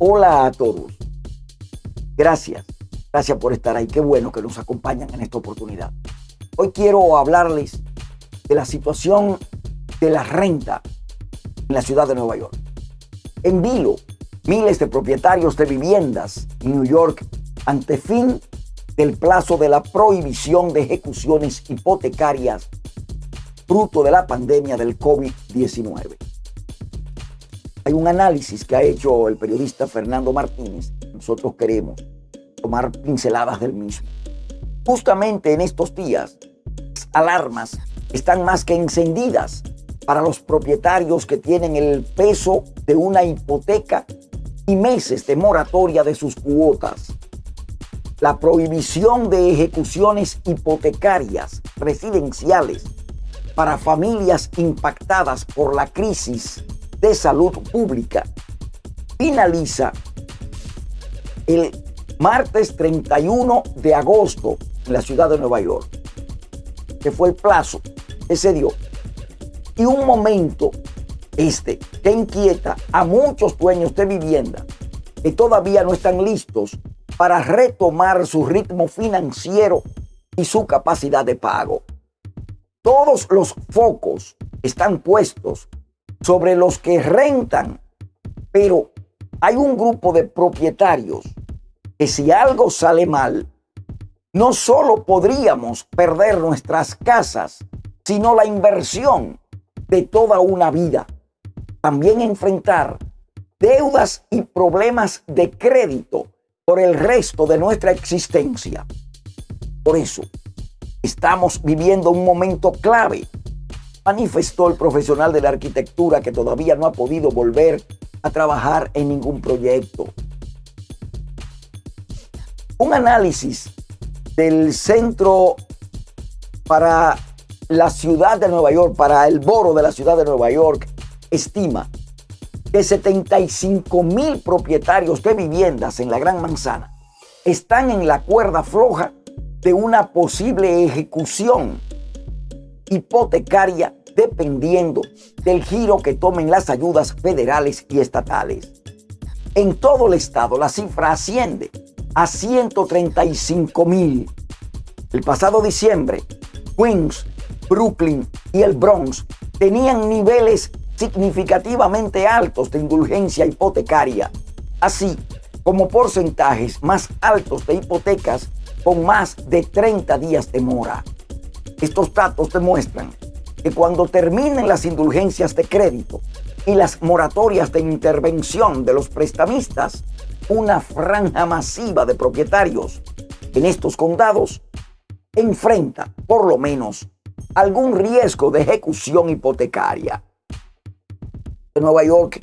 Hola a todos. Gracias. Gracias por estar ahí. Qué bueno que nos acompañan en esta oportunidad. Hoy quiero hablarles de la situación de la renta en la ciudad de Nueva York. En vilo, miles de propietarios de viviendas en New York ante fin del plazo de la prohibición de ejecuciones hipotecarias fruto de la pandemia del COVID-19. Hay un análisis que ha hecho el periodista Fernando Martínez. Nosotros queremos tomar pinceladas del mismo. Justamente en estos días, las alarmas están más que encendidas para los propietarios que tienen el peso de una hipoteca y meses de moratoria de sus cuotas. La prohibición de ejecuciones hipotecarias residenciales para familias impactadas por la crisis de salud pública finaliza el martes 31 de agosto en la ciudad de Nueva York, que fue el plazo que se dio. Y un momento este que inquieta a muchos dueños de vivienda que todavía no están listos para retomar su ritmo financiero y su capacidad de pago. Todos los focos están puestos sobre los que rentan, pero hay un grupo de propietarios que si algo sale mal, no solo podríamos perder nuestras casas, sino la inversión de toda una vida. También enfrentar deudas y problemas de crédito por el resto de nuestra existencia. Por eso, estamos viviendo un momento clave, manifestó el profesional de la arquitectura que todavía no ha podido volver a trabajar en ningún proyecto. Un análisis del Centro para la Ciudad de Nueva York, para el Boro de la Ciudad de Nueva York, estima que 75 mil propietarios de viviendas en la Gran Manzana están en la cuerda floja de una posible ejecución hipotecaria dependiendo del giro que tomen las ayudas federales y estatales. En todo el estado la cifra asciende a 135 mil. El pasado diciembre, Queens, Brooklyn y el Bronx tenían niveles significativamente altos de indulgencia hipotecaria, así como porcentajes más altos de hipotecas con más de 30 días de mora. Estos datos demuestran que cuando terminen las indulgencias de crédito y las moratorias de intervención de los prestamistas, una franja masiva de propietarios en estos condados enfrenta, por lo menos, algún riesgo de ejecución hipotecaria. Nueva York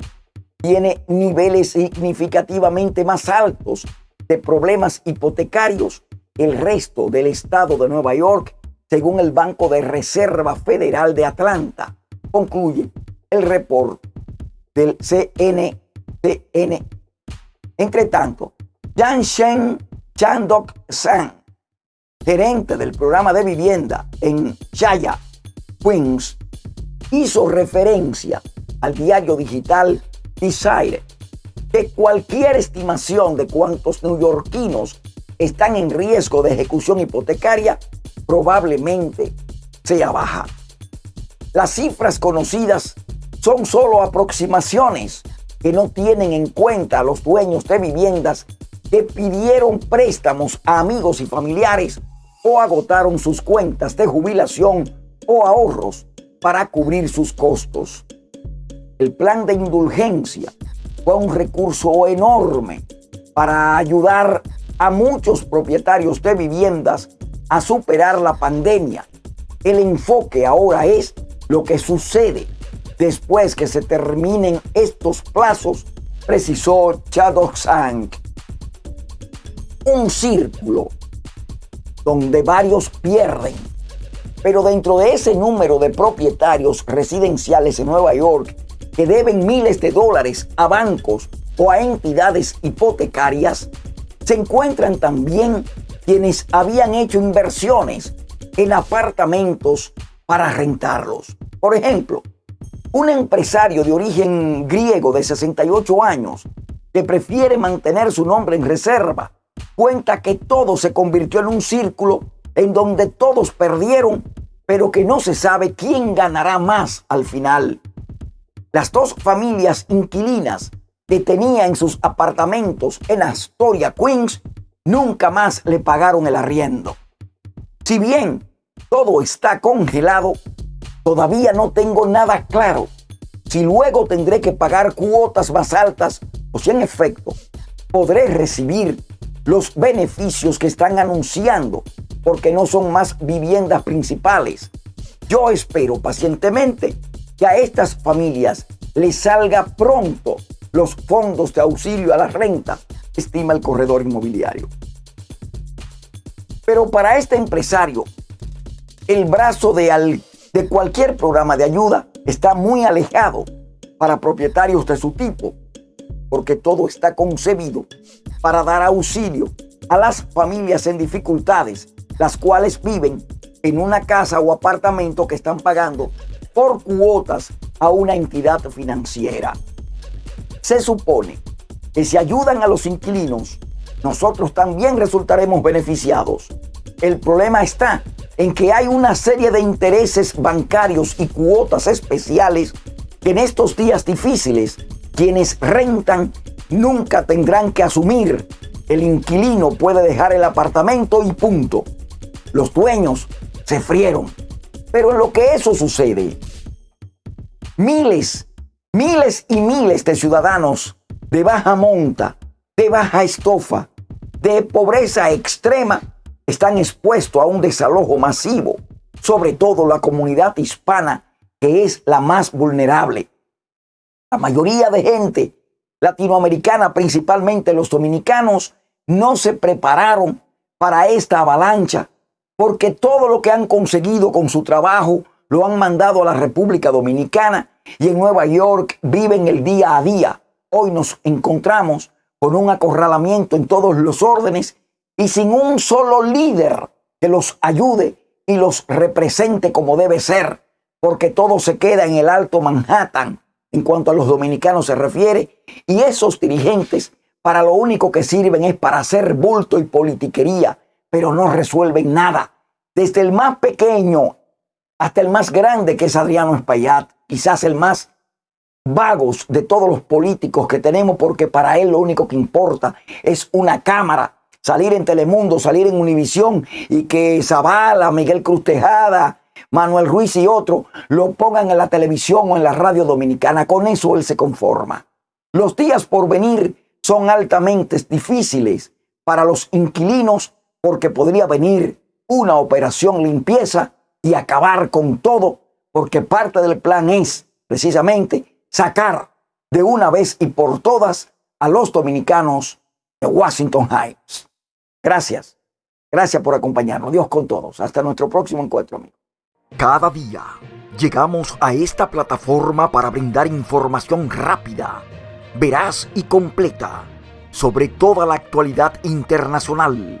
tiene niveles significativamente más altos de problemas hipotecarios el resto del estado de Nueva York, según el Banco de Reserva Federal de Atlanta, concluye el reporte del CNCN entre tanto, Jan Shen Chandok San, gerente del programa de vivienda en Chaya, Queens, hizo referencia al diario digital Desire que cualquier estimación de cuántos neoyorquinos están en riesgo de ejecución hipotecaria probablemente sea baja. Las cifras conocidas son solo aproximaciones que no tienen en cuenta a los dueños de viviendas que pidieron préstamos a amigos y familiares o agotaron sus cuentas de jubilación o ahorros para cubrir sus costos. El plan de indulgencia fue un recurso enorme para ayudar a muchos propietarios de viviendas a superar la pandemia. El enfoque ahora es lo que sucede después que se terminen estos plazos, precisó Chadok Sang. Un círculo donde varios pierden, pero dentro de ese número de propietarios residenciales en Nueva York que deben miles de dólares a bancos o a entidades hipotecarias, se encuentran también quienes habían hecho inversiones en apartamentos para rentarlos. Por ejemplo, un empresario de origen griego de 68 años que prefiere mantener su nombre en reserva, cuenta que todo se convirtió en un círculo en donde todos perdieron, pero que no se sabe quién ganará más al final. Las dos familias inquilinas que tenía en sus apartamentos en Astoria, Queens, nunca más le pagaron el arriendo. Si bien todo está congelado, todavía no tengo nada claro si luego tendré que pagar cuotas más altas o si en efecto podré recibir los beneficios que están anunciando porque no son más viviendas principales. Yo espero pacientemente que a estas familias les salga pronto los fondos de auxilio a la renta, estima el corredor inmobiliario. Pero para este empresario, el brazo de, cualquier programa de ayuda está muy alejado para propietarios de su tipo, porque todo está concebido para dar auxilio a las familias en dificultades, las cuales viven en una casa o apartamento que están pagando por cuotas a una entidad financiera. Se supone que si ayudan a los inquilinos, nosotros también resultaremos beneficiados. El problema está en que hay una serie de intereses bancarios y cuotas especiales que en estos días difíciles quienes rentan nunca tendrán que asumir. El inquilino puede dejar el apartamento y punto. Los dueños se frieron. Pero en lo que eso sucede, miles, miles y miles de ciudadanos de baja monta, de baja estofa, de pobreza extrema, están expuestos a un desalojo masivo, sobre todo la comunidad hispana, que es la más vulnerable. La mayoría de gente latinoamericana, principalmente los dominicanos, no se prepararon para esta avalancha, porque todo lo que han conseguido con su trabajo lo han mandado a la República Dominicana y en Nueva York viven el día a día. Hoy nos encontramos con un acorralamiento en todos los órdenes y sin un solo líder que los ayude y los represente como debe ser, porque todo se queda en el Alto Manhattan en cuanto a los dominicanos se refiere, y esos dirigentes para lo único que sirven es para hacer bulto y politiquería, pero no resuelven nada. Desde el más pequeño hasta el más grande que es Adriano Espaillat, quizás el más vagos de todos los políticos que tenemos, porque para él lo único que importa es una cámara salir en Telemundo, salir en Univisión y que Zavala, Miguel Cruz Tejada, Manuel Ruiz y otros lo pongan en la televisión o en la radio dominicana. Con eso él se conforma. Los días por venir son altamente difíciles para los inquilinos porque podría venir una operación limpieza y acabar con todo porque parte del plan es precisamente sacar de una vez y por todas a los dominicanos de Washington Heights. Gracias. Gracias por acompañarnos. Dios con todos. Hasta nuestro próximo encuentro, amigos. Cada día llegamos a esta plataforma para brindar información rápida, veraz y completa sobre toda la actualidad internacional,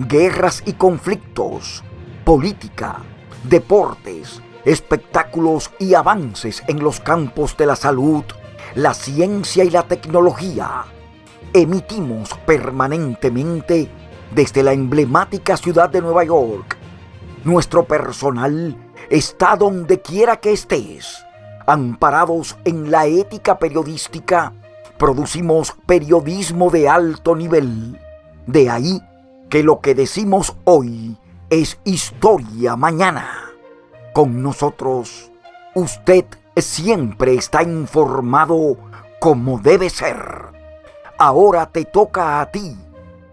guerras y conflictos, política, deportes, espectáculos y avances en los campos de la salud, la ciencia y la tecnología. Emitimos permanentemente desde la emblemática ciudad de Nueva York. Nuestro personal está donde quiera que estés. Amparados en la ética periodística, producimos periodismo de alto nivel. De ahí que lo que decimos hoy es historia mañana. Con nosotros, usted siempre está informado como debe ser. Ahora te toca a ti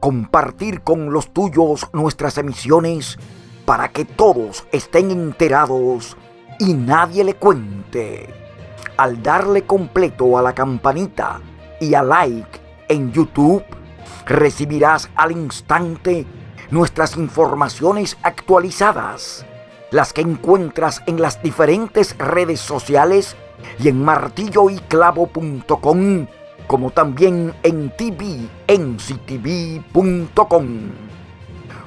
compartir con los tuyos nuestras emisiones para que todos estén enterados y nadie le cuente. Al darle completo a la campanita y a like en YouTube, recibirás al instante nuestras informaciones actualizadas, las que encuentras en las diferentes redes sociales y en martilloyclavo.com como también en tvnctv.com.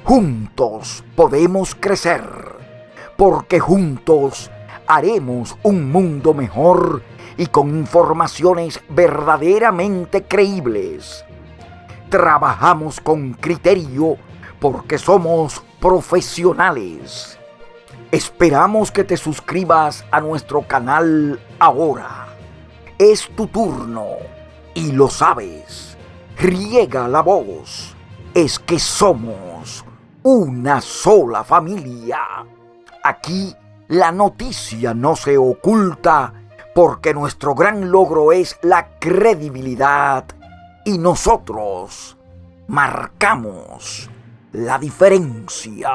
Juntos podemos crecer, porque juntos haremos un mundo mejor y con informaciones verdaderamente creíbles. Trabajamos con criterio porque somos profesionales. Esperamos que te suscribas a nuestro canal ahora. Es tu turno y lo sabes. Riega la voz. Es que somos una sola familia. Aquí la noticia no se oculta porque nuestro gran logro es la credibilidad y nosotros marcamos la diferencia.